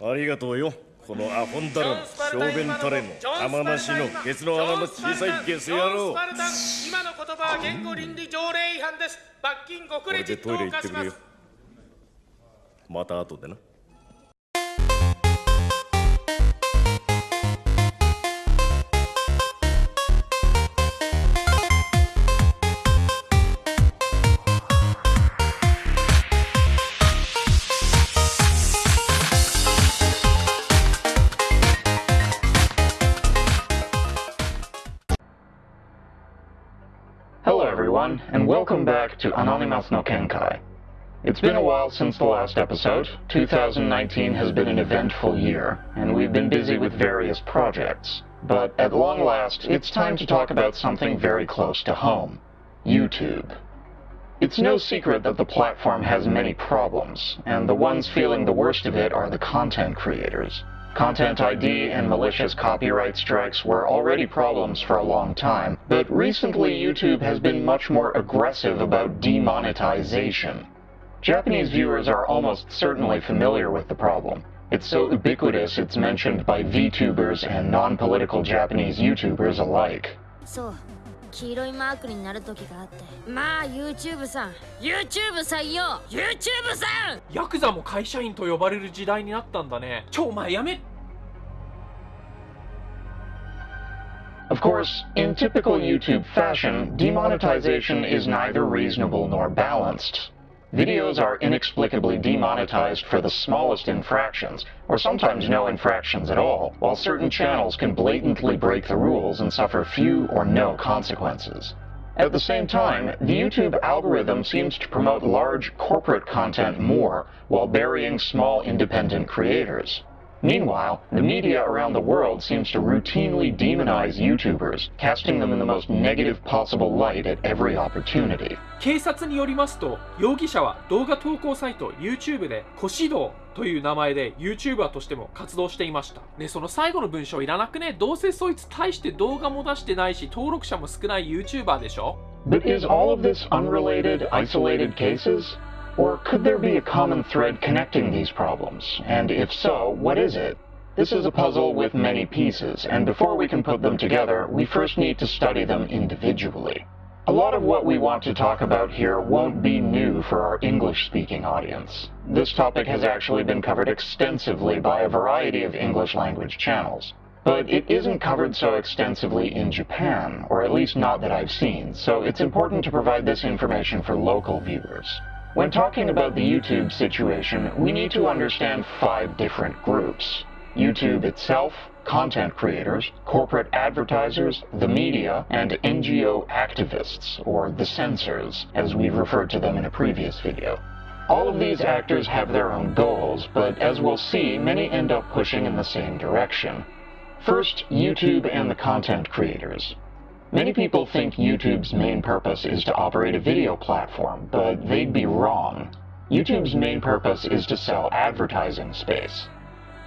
ありがとうよ。このアホンダラの小便タレの玉なしのケツの穴の小さいゲス野郎。今の言葉は言語倫理条例違反です。罰金5クレジットをでトイレ行ってくれよ課します。また後でな welcome back to Anonymous no Kenkai. It's been a while since the last episode. 2019 has been an eventful year, and we've been busy with various projects. But at long last, it's time to talk about something very close to home. YouTube. It's no secret that the platform has many problems, and the ones feeling the worst of it are the content creators. Content ID and malicious copyright strikes were already problems for a long time, but recently YouTube has been much more aggressive about demonetization. Japanese viewers are almost certainly familiar with the problem. It's so ubiquitous it's mentioned by VTubers and non-political Japanese YouTubers alike. そう黄色いマークになる時があってまあ YouTube さん YouTube さんよ YouTube さんヤクザも会社員と呼ばれる時代になったんだねちょお前やめ Of course, in typical YouTube fashion, demonetization is neither reasonable nor balanced. Videos are inexplicably demonetized for the smallest infractions, or sometimes no infractions at all, while certain channels can blatantly break the rules and suffer few or no consequences. At the same time, the YouTube algorithm seems to promote large corporate content more while burying small independent creators. Meanwhile, the media around the world seems to routinely demonize YouTubers, casting them in the most negative possible light at every opportunity. 警察によりますと容疑者は動画投稿サイト YouTube で「コシドウ」という名前で YouTuber としても活動していましたねその最後の文章いらなくねどうせそいつ大して動画も出してないし登録者も少ない YouTuber でしょ But is all of this unrelated, isolated cases? Or could there be a common thread connecting these problems? And if so, what is it? This is a puzzle with many pieces, and before we can put them together, we first need to study them individually. A lot of what we want to talk about here won't be new for our English-speaking audience. This topic has actually been covered extensively by a variety of English language channels. But it isn't covered so extensively in Japan, or at least not that I've seen, so it's important to provide this information for local viewers. When talking about the YouTube situation, we need to understand five different groups. YouTube itself, content creators, corporate advertisers, the media, and NGO activists, or the censors, as we've referred to them in a previous video. All of these actors have their own goals, but as we'll see, many end up pushing in the same direction. First, YouTube and the content creators. Many people think YouTube's main purpose is to operate a video platform, but they'd be wrong. YouTube's main purpose is to sell advertising space.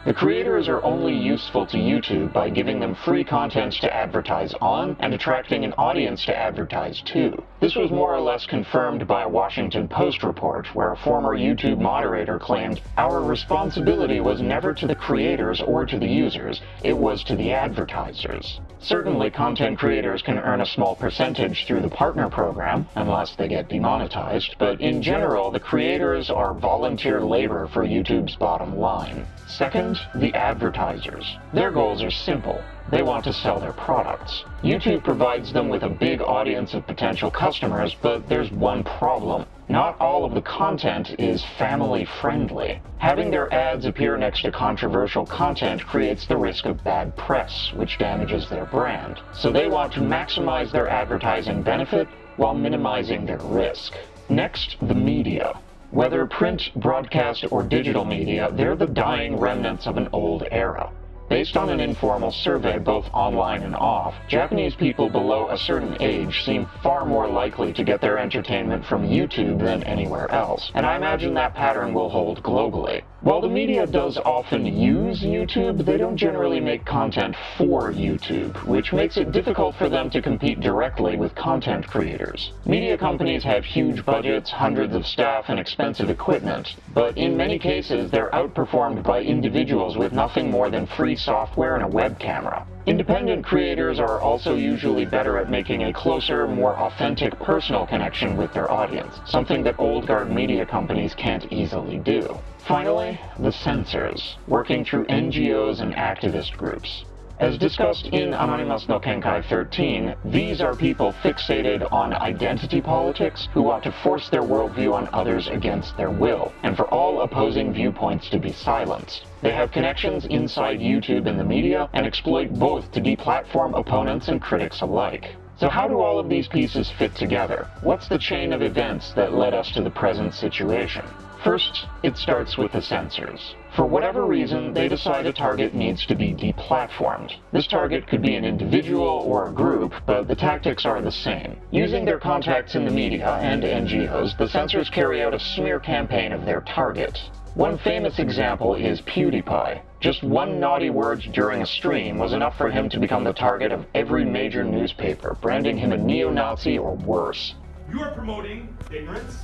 The creators are only useful to YouTube by giving them free content to advertise on and attracting an audience to advertise to. This was more or less confirmed by a Washington Post report where a former YouTube moderator claimed, Our responsibility was never to the creators or to the users, it was to the advertisers. Certainly, content creators can earn a small percentage through the partner program, unless they get demonetized, but in general, the creators are volunteer labor for YouTube's bottom line. Second, the advertisers. Their goals are simple. They want to sell their products. YouTube provides them with a big audience of potential customers, but there's one problem. Not all of the content is family friendly. Having their ads appear next to controversial content creates the risk of bad press, which damages their brand. So they want to maximize their advertising benefit while minimizing their risk. Next, the media. Whether print, broadcast, or digital media, they're the dying remnants of an old era. Based on an informal survey, both online and off, Japanese people below a certain age seem far more likely to get their entertainment from YouTube than anywhere else, and I imagine that pattern will hold globally. While the media does often use YouTube, they don't generally make content for YouTube, which makes it difficult for them to compete directly with content creators. Media companies have huge budgets, hundreds of staff, and expensive equipment, but in many cases they're outperformed by individuals with nothing more than free software and a web camera. Independent creators are also usually better at making a closer, more authentic personal connection with their audience, something that old guard media companies can't easily do. Finally, the censors, working through NGOs and activist groups. As discussed in Anonymous no Kenkai 13, these are people fixated on identity politics who want to force their worldview on others against their will, and for all opposing viewpoints to be silenced. They have connections inside YouTube and the media, and exploit both to deplatform opponents and critics alike. So how do all of these pieces fit together? What's the chain of events that led us to the present situation? First, it starts with the censors. For whatever reason, they decide a target needs to be deplatformed. This target could be an individual or a group, but the tactics are the same. Using their contacts in the media and NGOs, the censors carry out a smear campaign of their target. One famous example is PewDiePie. Just one naughty word during a stream was enough for him to become the target of every major newspaper, branding him a neo-Nazi or worse. You are promoting ignorance,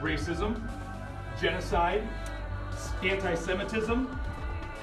racism, genocide, anti-Semitism.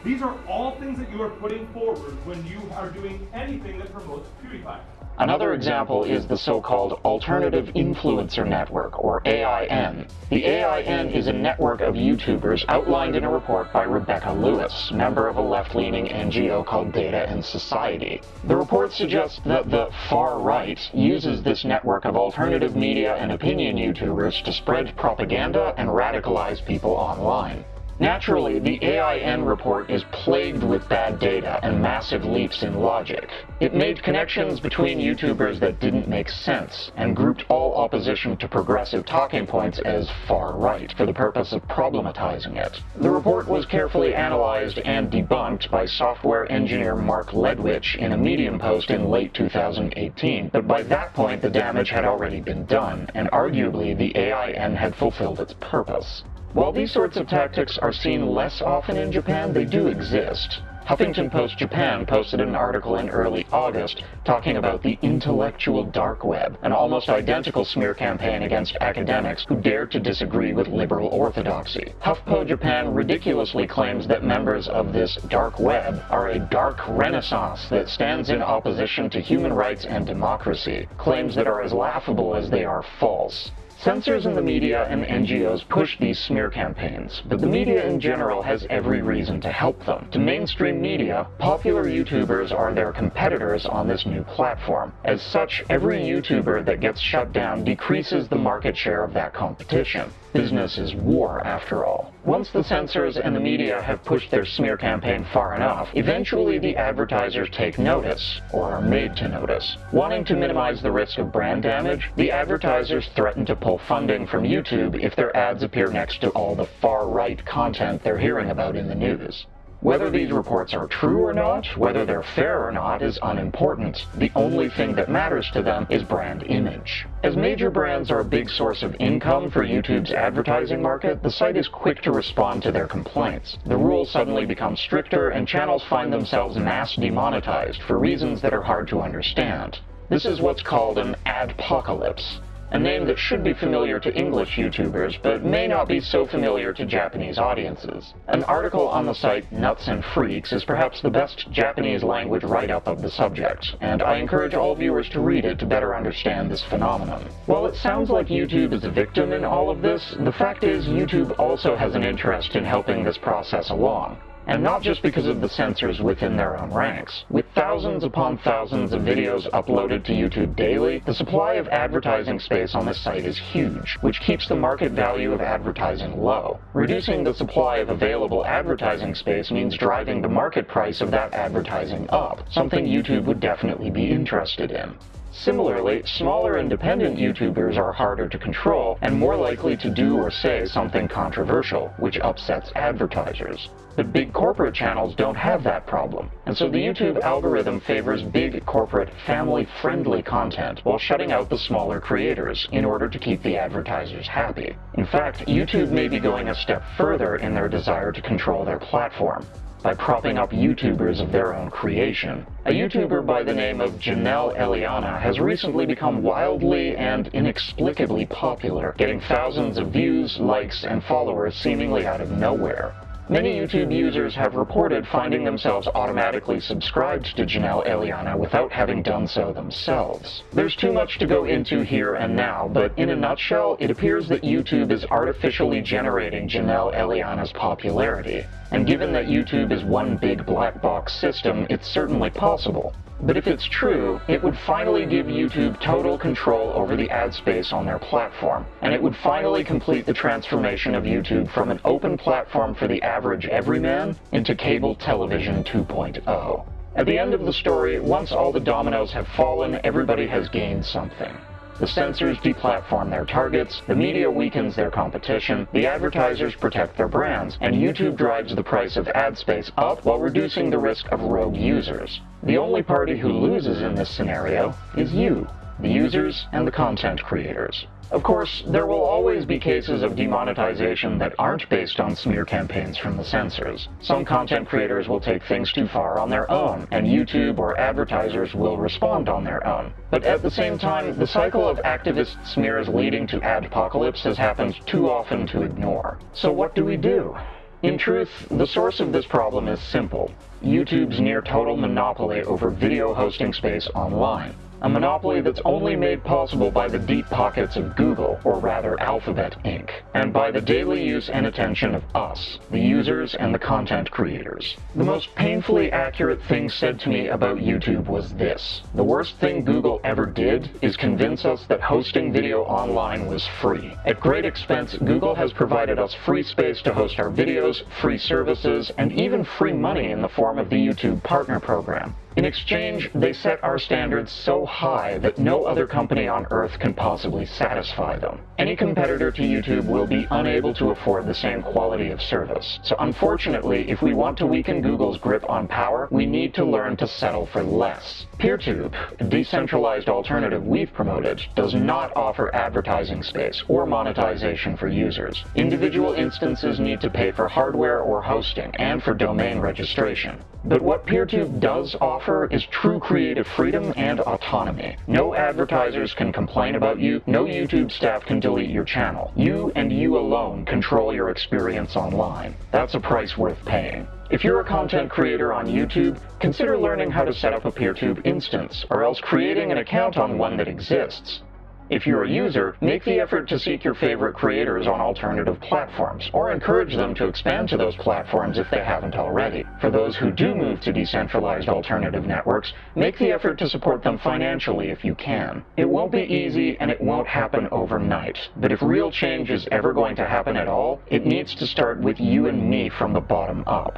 These are all things that you are putting forward when you are doing anything that promotes PewDiePie. Another example is the so-called Alternative Influencer Network, or AIN. The AIN is a network of YouTubers outlined in a report by Rebecca Lewis, member of a left-leaning NGO called Data and Society. The report suggests that the far right uses this network of alternative media and opinion YouTubers to spread propaganda and radicalize people online. Naturally, the AIN report is plagued with bad data and massive leaps in logic. It made connections between YouTubers that didn't make sense, and grouped all opposition to progressive talking points as far-right for the purpose of problematizing it. The report was carefully analyzed and debunked by software engineer Mark Ledwich in a Medium post in late 2018, but by that point the damage had already been done, and arguably the AIN had fulfilled its purpose. While these sorts of tactics are seen less often in Japan, they do exist. Huffington Post Japan posted an article in early August talking about the intellectual dark web, an almost identical smear campaign against academics who dared to disagree with liberal orthodoxy. HuffPo Japan ridiculously claims that members of this dark web are a dark renaissance that stands in opposition to human rights and democracy, claims that are as laughable as they are false. Censors in the media and NGOs push these smear campaigns, but the media in general has every reason to help them. To mainstream media, popular YouTubers are their competitors on this new platform. As such, every YouTuber that gets shut down decreases the market share of that competition. Business is war, after all. Once the censors and the media have pushed their smear campaign far enough, eventually the advertisers take notice, or are made to notice. Wanting to minimize the risk of brand damage, the advertisers threaten to pull funding from YouTube if their ads appear next to all the far-right content they're hearing about in the news. Whether these reports are true or not, whether they're fair or not, is unimportant. The only thing that matters to them is brand image. As major brands are a big source of income for YouTube's advertising market, the site is quick to respond to their complaints. The rules suddenly become stricter, and channels find themselves mass demonetized for reasons that are hard to understand. This is what's called an adpocalypse a name that should be familiar to English YouTubers, but may not be so familiar to Japanese audiences. An article on the site Nuts and Freaks is perhaps the best Japanese language write-up of the subject, and I encourage all viewers to read it to better understand this phenomenon. While it sounds like YouTube is a victim in all of this, the fact is YouTube also has an interest in helping this process along. And not just because of the censors within their own ranks. With thousands upon thousands of videos uploaded to YouTube daily, the supply of advertising space on this site is huge, which keeps the market value of advertising low. Reducing the supply of available advertising space means driving the market price of that advertising up, something YouTube would definitely be interested in. Similarly, smaller independent YouTubers are harder to control and more likely to do or say something controversial, which upsets advertisers. But big corporate channels don't have that problem, and so the YouTube algorithm favors big corporate, family-friendly content while shutting out the smaller creators in order to keep the advertisers happy. In fact, YouTube may be going a step further in their desire to control their platform by propping up YouTubers of their own creation. A YouTuber by the name of Janelle Eliana has recently become wildly and inexplicably popular, getting thousands of views, likes, and followers seemingly out of nowhere. Many YouTube users have reported finding themselves automatically subscribed to Janelle Eliana without having done so themselves. There's too much to go into here and now, but in a nutshell, it appears that YouTube is artificially generating Janelle Eliana's popularity. And given that YouTube is one big black box system, it's certainly possible. But if it's true, it would finally give YouTube total control over the ad space on their platform, and it would finally complete the transformation of YouTube from an open platform for the average everyman into cable television 2.0. At the end of the story, once all the dominoes have fallen, everybody has gained something. The censors deplatform their targets, the media weakens their competition, the advertisers protect their brands, and YouTube drives the price of ad space up while reducing the risk of rogue users. The only party who loses in this scenario is you, the users and the content creators. Of course, there will always be cases of demonetization that aren't based on smear campaigns from the censors. Some content creators will take things too far on their own, and YouTube or advertisers will respond on their own. But at the same time, the cycle of activist smears leading to adpocalypse has happened too often to ignore. So what do we do? In truth, the source of this problem is simple. YouTube's near total monopoly over video hosting space online a monopoly that's only made possible by the deep pockets of Google, or rather Alphabet Inc., and by the daily use and attention of us, the users and the content creators. The most painfully accurate thing said to me about YouTube was this. The worst thing Google ever did is convince us that hosting video online was free. At great expense, Google has provided us free space to host our videos, free services, and even free money in the form of the YouTube Partner Program. In exchange, they set our standards so high that no other company on Earth can possibly satisfy them. Any competitor to YouTube will be unable to afford the same quality of service. So unfortunately, if we want to weaken Google's grip on power, we need to learn to settle for less. PeerTube, a decentralized alternative we've promoted, does not offer advertising space or monetization for users. Individual instances need to pay for hardware or hosting and for domain registration. But what PeerTube does offer is true creative freedom and autonomy. No advertisers can complain about you, no YouTube staff can delete your channel. You and you alone control your experience online. That's a price worth paying. If you're a content creator on YouTube, consider learning how to set up a PeerTube instance, or else creating an account on one that exists. If you're a user, make the effort to seek your favorite creators on alternative platforms, or encourage them to expand to those platforms if they haven't already. For those who do move to decentralized alternative networks, make the effort to support them financially if you can. It won't be easy and it won't happen overnight, but if real change is ever going to happen at all, it needs to start with you and me from the bottom up.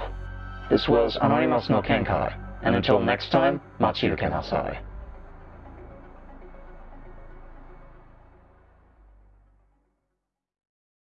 This was Anonymous no Kenkai, and until next time, Machiruke Nasai.